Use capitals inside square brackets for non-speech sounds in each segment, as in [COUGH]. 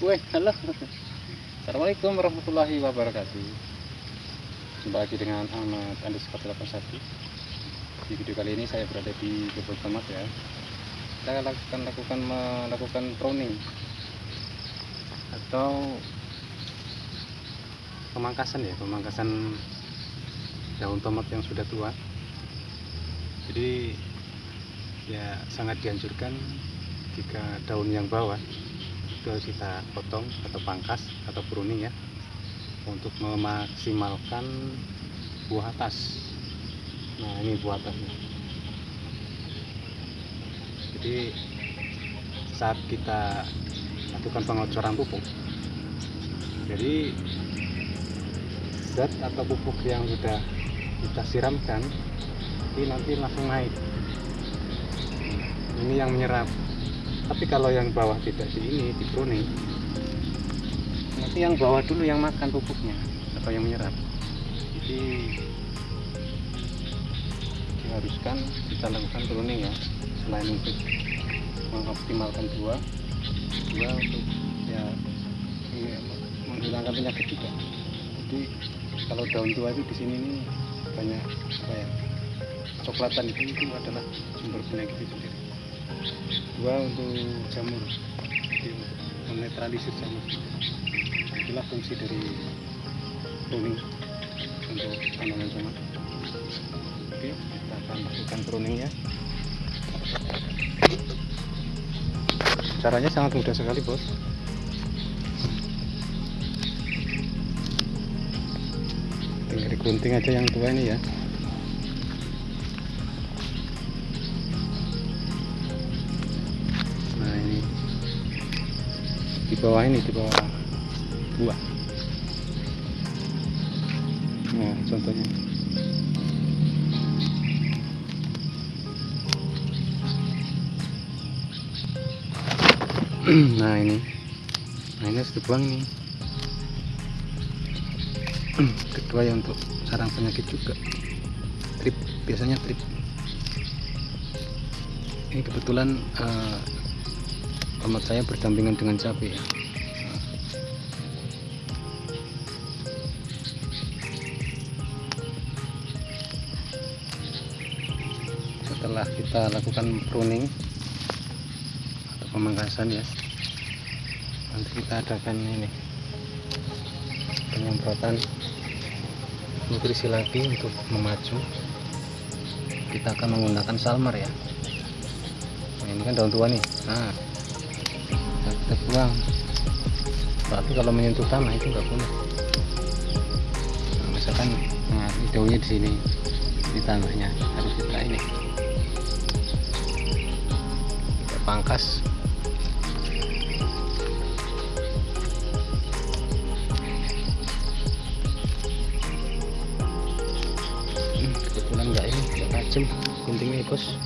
Wih, halo. Assalamualaikum warahmatullahi wabarakatuh. Jumpa lagi dengan Ahmad underscore 81. Di video kali ini saya berada di kebun tomat ya. Kita lakukan lakukan melakukan pruning atau pemangkasan ya, pemangkasan daun tomat yang sudah tua. Jadi ya sangat dianjurkan jika daun yang bawah harus kita potong atau pangkas atau pruning ya untuk memaksimalkan buah atas. Nah ini buah atasnya. Jadi saat kita lakukan pengocoran pupuk jadi zat atau pupuk yang sudah kita siramkan ini nanti langsung naik. Ini yang menyerap tapi kalau yang bawah tidak di ini di pruning nanti yang bawah dulu yang makan pupuknya atau yang menyerap. Jadi diharuskan kita lakukan pruning ya selain untuk mengoptimalkan buah. Buah untuk ya menghilangkan penyakit juga. Jadi kalau daun tua itu di sini nih banyak apa ya coklatan itu itu adalah sumber penyakit itu sendiri dua untuk jamur. Jadi menetralisir jamur. Itulah fungsi dari pruning untuk tanaman tomat oke kita akan lakukan pruning ya caranya sangat mudah sekali bos. Tinggal digunting aja yang tua ini ya bawah ini di bawah buah nah contohnya. [CLEARS THROAT] Nah ini. Nah ini harus dibuang nih. [CLEARS THROAT] Kedua ya untuk sarang penyakit juga. Trip biasanya trip. Ini kebetulan uh, tomat saya berdampingan dengan cabai ya setelah kita lakukan pruning atau pemangkasan ya. Nanti kita adakan ini. Penyemprotan nutrisi lagi untuk memacu. Kita akan menggunakan salmer ya. Nah, ini kan daun tua nih. Nah kita buang berarti kalau menyentuh tanah itu enggak boleh. Nah, misalkan nah, daunnya di sini di tanahnya harus kita ini. Kita pangkas. Kebetulan enggak ini enggak tajam guntingnya bos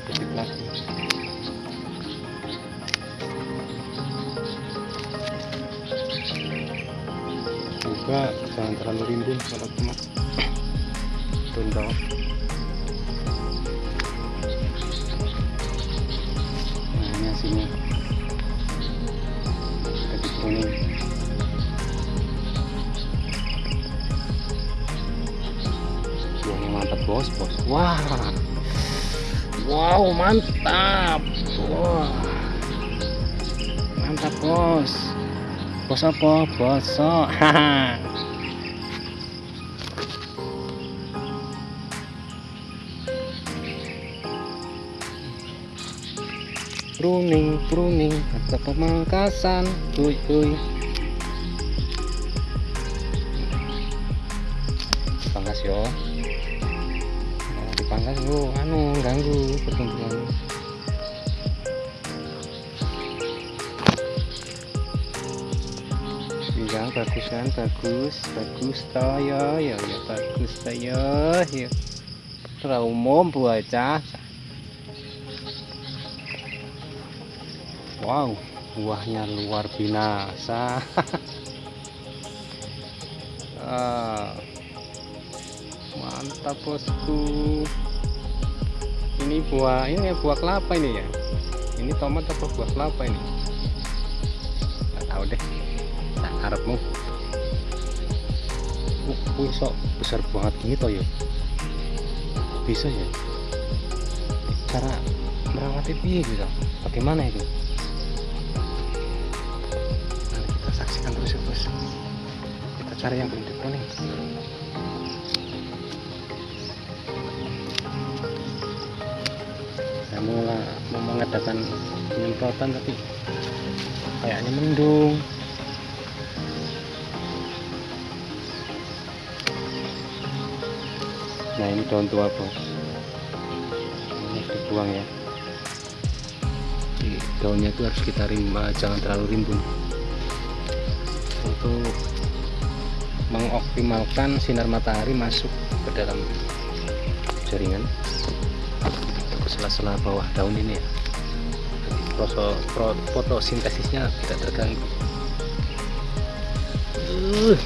produktif lagi juga jangan terlalu rimbun kalau cuma bawah nah ini hasilnya jadi kuning. Buahnya mantap bos bos. Wah wow mantap. Wah. Mantap bos. Bos apa? Haha [LAUGHS] pruning pruning atau pemangkasan. Kuy kuy dipangkas yo yo anu ganggu pertumbuhan ya bagus kan? Bagus bagus toh ya ya bagus toh ya umum bocah wow buahnya luar binasa. [LAUGHS] Ah, mantap bosku ini buah ini ya buah kelapa ini ya? Ini tomat atau buah kelapa ini? Nggak tahu deh. Tak harapmu. Uh, sok besar banget toh ya? Bisa ya? Cara merawatnya piye gitu? Bagaimana itu? Nanti kita saksikan terus ya bos. Kita cari yang belum nih mengadakan penyemprotan tapi kayaknya mendung. Nah ini daun tua bos. Ini dibuang ya. Di daunnya itu harus kita rimba jangan terlalu rimbun. Untuk mengoptimalkan sinar matahari masuk ke dalam jaringan ke sela-sela bawah daun ini ya. Jadi fotosintesisnya tidak terganggu. Uh,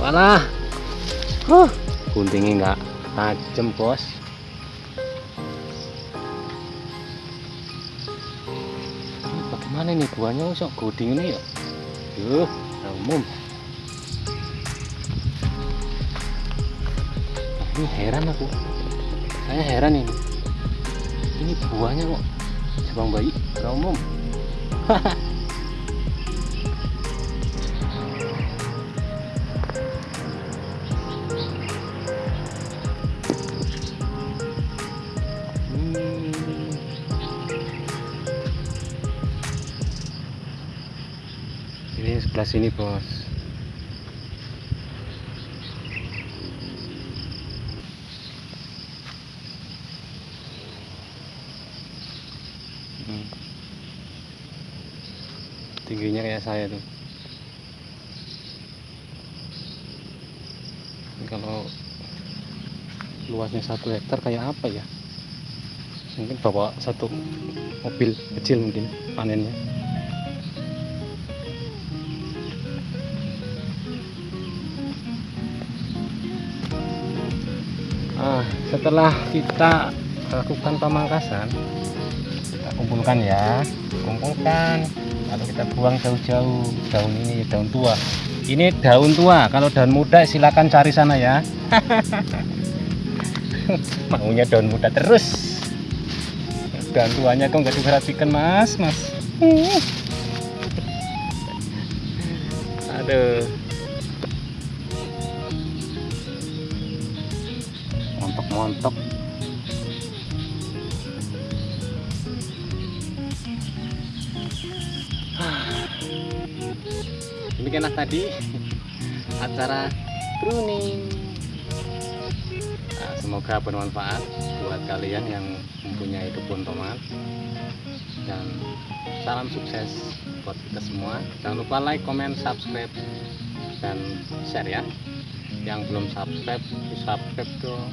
walah. Huh, guntingnya enggak tajam bos. Ini bagaimana nih buahnya? Usok goding ini ya? Yuh umum. Ini heran aku. Saya heran ini. Ini buahnya kok cabang bayi umum [LAUGHS] ini sebelah sini bos tingginya kayak saya tuh. Kalau luasnya satu hektar kayak apa ya? Mungkin bawa satu mobil kecil mungkin panennya. Ah setelah kita lakukan pemangkasan kita kumpulkan ya. Kumpulkan lalu kita buang jauh-jauh daun ini daun tua. Ini daun tua kalau daun muda silakan cari sana ya. [LAUGHS] Maunya daun muda terus. Daun tuanya kok nggak diperhatikan mas? Mas. Aduh. Montok-montok demikianlah tadi. Acara pruning. Nah, semoga bermanfaat buat kalian yang mempunyai kebun tomat. Dan salam sukses buat kita semua. Jangan lupa like, comment, subscribe dan share ya. Yang belum subscribe subscribe dong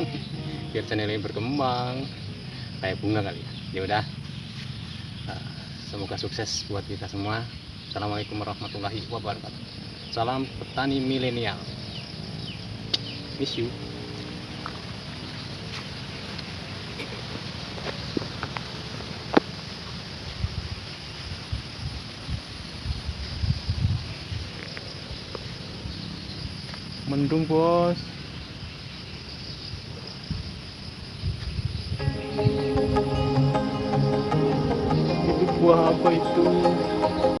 [LAUGHS] biar channel ini berkembang. Kayak bunga kali ya. Ya udah. Nah, semoga sukses buat kita semua assalamualaikum warahmatullahi wabarakatuh. Salam petani milenial. Miss you. Mendung bos. Itu buah apa itu